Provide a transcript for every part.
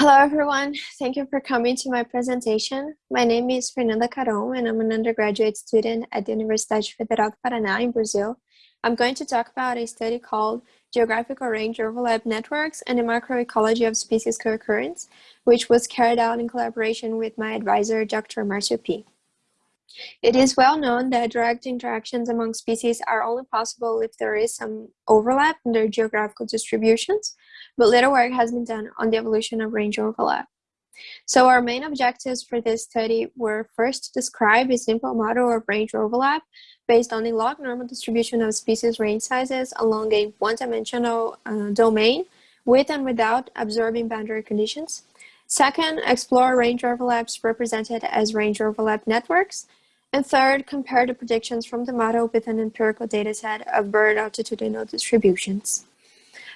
Hello, everyone. Thank you for coming to my presentation. My name is Fernanda Caron, and I'm an undergraduate student at the Universidade Federal do Paraná in Brazil. I'm going to talk about a study called Geographical Range Overlap Networks and the Macroecology of Species Co-occurrence, which was carried out in collaboration with my advisor, Dr. Marcio P. It is well known that direct interactions among species are only possible if there is some overlap in their geographical distributions, but little work has been done on the evolution of range overlap. So our main objectives for this study were first to describe a simple model of range overlap based on the log normal distribution of species range sizes along a one-dimensional uh, domain with and without absorbing boundary conditions. Second, explore range overlaps represented as range overlap networks. And third, compare the predictions from the model with an empirical dataset of bird altitudinal distributions.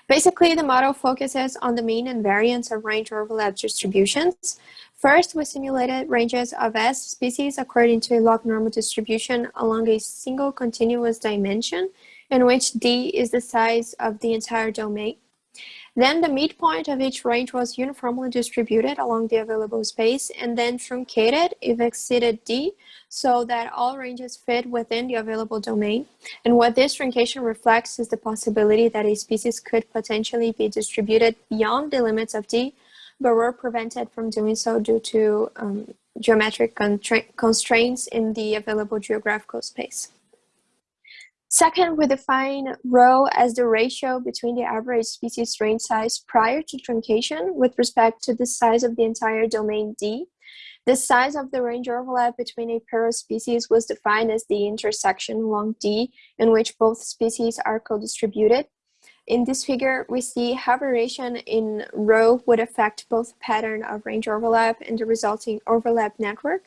Basically, the model focuses on the mean and variance of range overlap distributions. First, we simulated ranges of S species according to a log normal distribution along a single continuous dimension in which D is the size of the entire domain. Then the midpoint of each range was uniformly distributed along the available space and then truncated if exceeded D so that all ranges fit within the available domain. And what this truncation reflects is the possibility that a species could potentially be distributed beyond the limits of D, but were prevented from doing so due to um, geometric constraints in the available geographical space. Second, we define rho as the ratio between the average species range size prior to truncation with respect to the size of the entire domain D. The size of the range overlap between a pair of species was defined as the intersection along D in which both species are co-distributed. In this figure, we see how variation in rho would affect both pattern of range overlap and the resulting overlap network.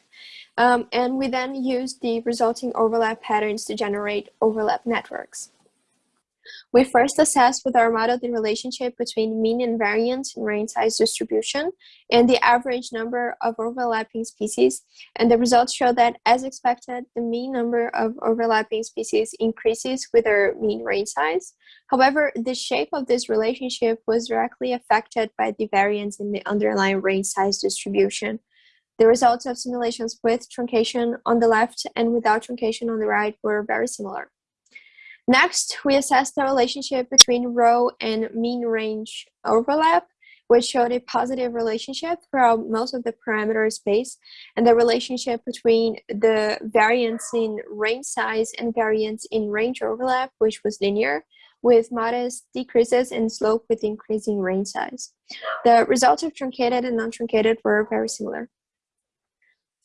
Um, and we then use the resulting overlap patterns to generate overlap networks. We first assessed with our model the relationship between mean and variance in range size distribution and the average number of overlapping species. And the results show that, as expected, the mean number of overlapping species increases with our mean range size. However, the shape of this relationship was directly affected by the variance in the underlying range size distribution. The results of simulations with truncation on the left and without truncation on the right were very similar. Next, we assessed the relationship between rho and mean range overlap, which showed a positive relationship throughout most of the parameter space, and the relationship between the variance in range size and variance in range overlap, which was linear, with modest decreases in slope with increasing range size. The results of truncated and non-truncated were very similar.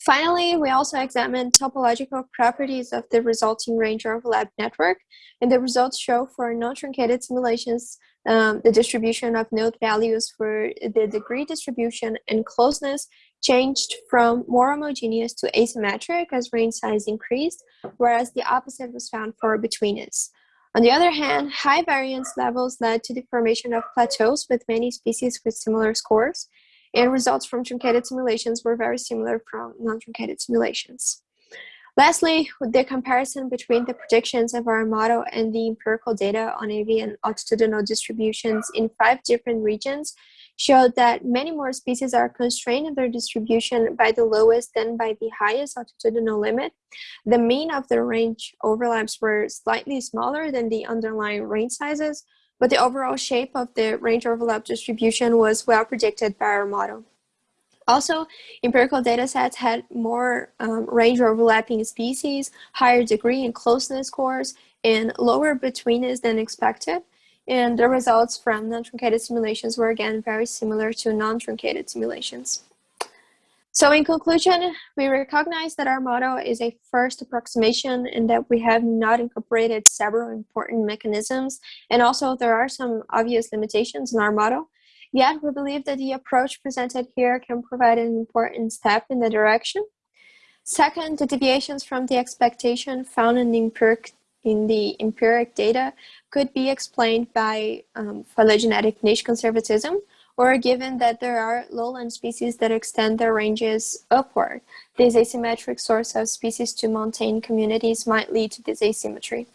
Finally, we also examined topological properties of the resulting range overlap network, and the results show for non-truncated simulations um, the distribution of node values for the degree distribution and closeness changed from more homogeneous to asymmetric as range size increased, whereas the opposite was found for betweenness. On the other hand, high variance levels led to the formation of plateaus with many species with similar scores, and results from truncated simulations were very similar from non-truncated simulations. Lastly, the comparison between the predictions of our model and the empirical data on avian altitudinal distributions in five different regions showed that many more species are constrained in their distribution by the lowest than by the highest altitudinal limit. The mean of the range overlaps were slightly smaller than the underlying range sizes, but the overall shape of the range overlap distribution was well predicted by our model. Also, empirical data sets had more um, range overlapping species, higher degree and closeness scores, and lower betweenness than expected. And the results from non-truncated simulations were again very similar to non-truncated simulations. So in conclusion, we recognize that our model is a first approximation and that we have not incorporated several important mechanisms. And also there are some obvious limitations in our model. Yet we believe that the approach presented here can provide an important step in the direction. Second, the deviations from the expectation found in the empiric, in the empiric data could be explained by um, phylogenetic niche conservatism, or given that there are lowland species that extend their ranges upward. This asymmetric source of species to montane communities might lead to this asymmetry.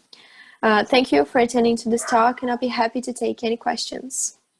Uh, thank you for attending to this talk and I'll be happy to take any questions.